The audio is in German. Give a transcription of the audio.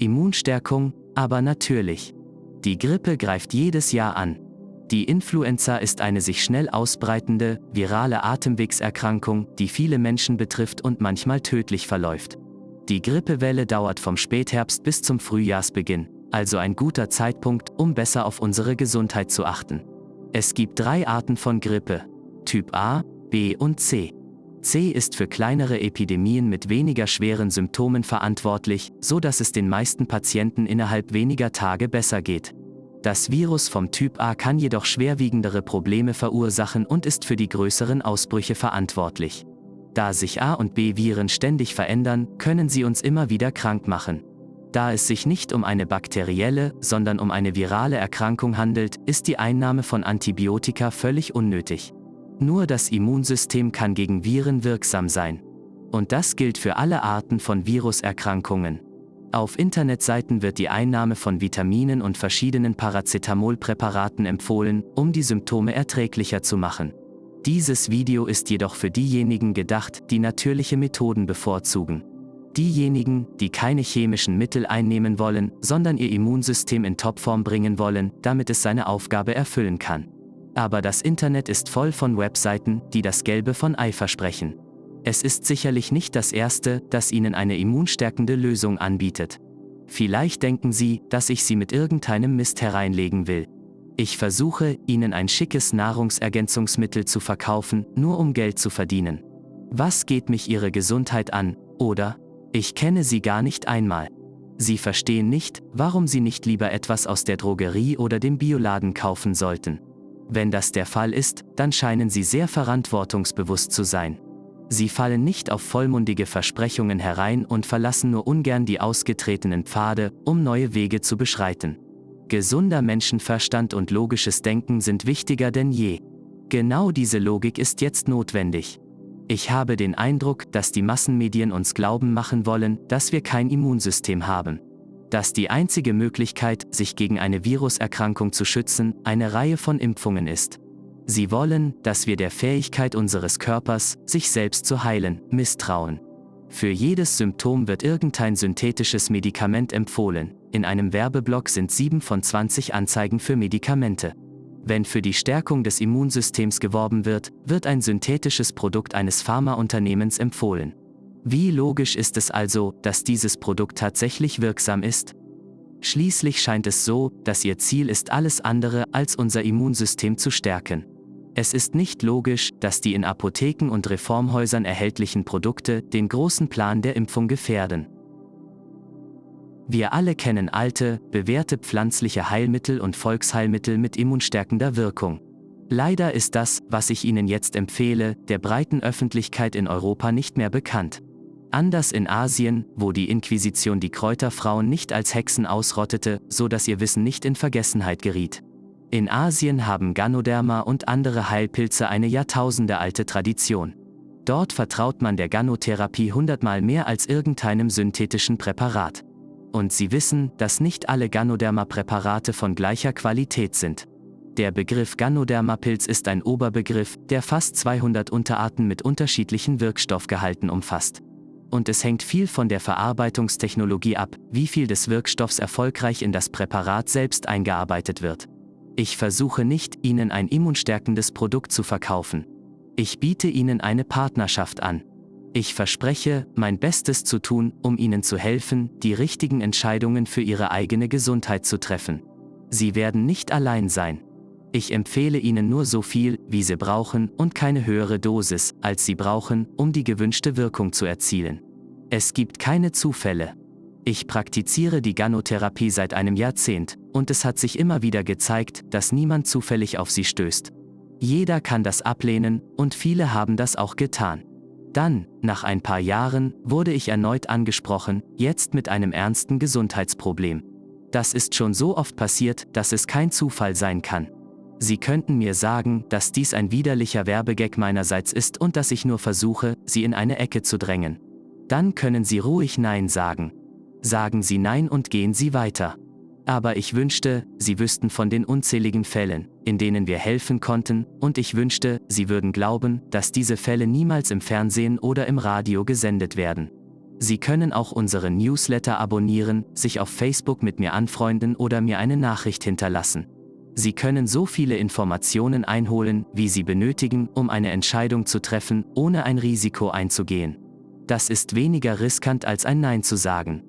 Immunstärkung, aber natürlich. Die Grippe greift jedes Jahr an. Die Influenza ist eine sich schnell ausbreitende, virale Atemwegserkrankung, die viele Menschen betrifft und manchmal tödlich verläuft. Die Grippewelle dauert vom Spätherbst bis zum Frühjahrsbeginn, also ein guter Zeitpunkt, um besser auf unsere Gesundheit zu achten. Es gibt drei Arten von Grippe. Typ A, B und C. C ist für kleinere Epidemien mit weniger schweren Symptomen verantwortlich, so dass es den meisten Patienten innerhalb weniger Tage besser geht. Das Virus vom Typ A kann jedoch schwerwiegendere Probleme verursachen und ist für die größeren Ausbrüche verantwortlich. Da sich A und B Viren ständig verändern, können sie uns immer wieder krank machen. Da es sich nicht um eine bakterielle, sondern um eine virale Erkrankung handelt, ist die Einnahme von Antibiotika völlig unnötig. Nur das Immunsystem kann gegen Viren wirksam sein. Und das gilt für alle Arten von Viruserkrankungen. Auf Internetseiten wird die Einnahme von Vitaminen und verschiedenen Paracetamolpräparaten empfohlen, um die Symptome erträglicher zu machen. Dieses Video ist jedoch für diejenigen gedacht, die natürliche Methoden bevorzugen. Diejenigen, die keine chemischen Mittel einnehmen wollen, sondern ihr Immunsystem in Topform bringen wollen, damit es seine Aufgabe erfüllen kann. Aber das Internet ist voll von Webseiten, die das Gelbe von Ei versprechen. Es ist sicherlich nicht das erste, das Ihnen eine immunstärkende Lösung anbietet. Vielleicht denken Sie, dass ich Sie mit irgendeinem Mist hereinlegen will. Ich versuche, Ihnen ein schickes Nahrungsergänzungsmittel zu verkaufen, nur um Geld zu verdienen. Was geht mich Ihre Gesundheit an, oder? Ich kenne Sie gar nicht einmal. Sie verstehen nicht, warum Sie nicht lieber etwas aus der Drogerie oder dem Bioladen kaufen sollten. Wenn das der Fall ist, dann scheinen Sie sehr verantwortungsbewusst zu sein. Sie fallen nicht auf vollmundige Versprechungen herein und verlassen nur ungern die ausgetretenen Pfade, um neue Wege zu beschreiten. Gesunder Menschenverstand und logisches Denken sind wichtiger denn je. Genau diese Logik ist jetzt notwendig. Ich habe den Eindruck, dass die Massenmedien uns glauben machen wollen, dass wir kein Immunsystem haben. Dass die einzige Möglichkeit, sich gegen eine Viruserkrankung zu schützen, eine Reihe von Impfungen ist. Sie wollen, dass wir der Fähigkeit unseres Körpers, sich selbst zu heilen, misstrauen. Für jedes Symptom wird irgendein synthetisches Medikament empfohlen. In einem Werbeblock sind 7 von 20 Anzeigen für Medikamente. Wenn für die Stärkung des Immunsystems geworben wird, wird ein synthetisches Produkt eines Pharmaunternehmens empfohlen. Wie logisch ist es also, dass dieses Produkt tatsächlich wirksam ist? Schließlich scheint es so, dass ihr Ziel ist alles andere, als unser Immunsystem zu stärken. Es ist nicht logisch, dass die in Apotheken und Reformhäusern erhältlichen Produkte den großen Plan der Impfung gefährden. Wir alle kennen alte, bewährte pflanzliche Heilmittel und Volksheilmittel mit immunstärkender Wirkung. Leider ist das, was ich Ihnen jetzt empfehle, der breiten Öffentlichkeit in Europa nicht mehr bekannt. Anders in Asien, wo die Inquisition die Kräuterfrauen nicht als Hexen ausrottete, so dass ihr Wissen nicht in Vergessenheit geriet. In Asien haben Ganoderma und andere Heilpilze eine jahrtausendealte Tradition. Dort vertraut man der Ganotherapie hundertmal mehr als irgendeinem synthetischen Präparat. Und sie wissen, dass nicht alle Ganoderma-Präparate von gleicher Qualität sind. Der Begriff Ganoderma-Pilz ist ein Oberbegriff, der fast 200 Unterarten mit unterschiedlichen Wirkstoffgehalten umfasst. Und es hängt viel von der Verarbeitungstechnologie ab, wie viel des Wirkstoffs erfolgreich in das Präparat selbst eingearbeitet wird. Ich versuche nicht, Ihnen ein immunstärkendes Produkt zu verkaufen. Ich biete Ihnen eine Partnerschaft an. Ich verspreche, mein Bestes zu tun, um Ihnen zu helfen, die richtigen Entscheidungen für Ihre eigene Gesundheit zu treffen. Sie werden nicht allein sein. Ich empfehle Ihnen nur so viel, wie Sie brauchen, und keine höhere Dosis, als Sie brauchen, um die gewünschte Wirkung zu erzielen. Es gibt keine Zufälle. Ich praktiziere die Ganotherapie seit einem Jahrzehnt, und es hat sich immer wieder gezeigt, dass niemand zufällig auf sie stößt. Jeder kann das ablehnen, und viele haben das auch getan. Dann, nach ein paar Jahren, wurde ich erneut angesprochen, jetzt mit einem ernsten Gesundheitsproblem. Das ist schon so oft passiert, dass es kein Zufall sein kann. Sie könnten mir sagen, dass dies ein widerlicher Werbegag meinerseits ist und dass ich nur versuche, Sie in eine Ecke zu drängen. Dann können Sie ruhig Nein sagen. Sagen Sie Nein und gehen Sie weiter. Aber ich wünschte, Sie wüssten von den unzähligen Fällen, in denen wir helfen konnten, und ich wünschte, Sie würden glauben, dass diese Fälle niemals im Fernsehen oder im Radio gesendet werden. Sie können auch unseren Newsletter abonnieren, sich auf Facebook mit mir anfreunden oder mir eine Nachricht hinterlassen. Sie können so viele Informationen einholen, wie Sie benötigen, um eine Entscheidung zu treffen, ohne ein Risiko einzugehen. Das ist weniger riskant als ein Nein zu sagen.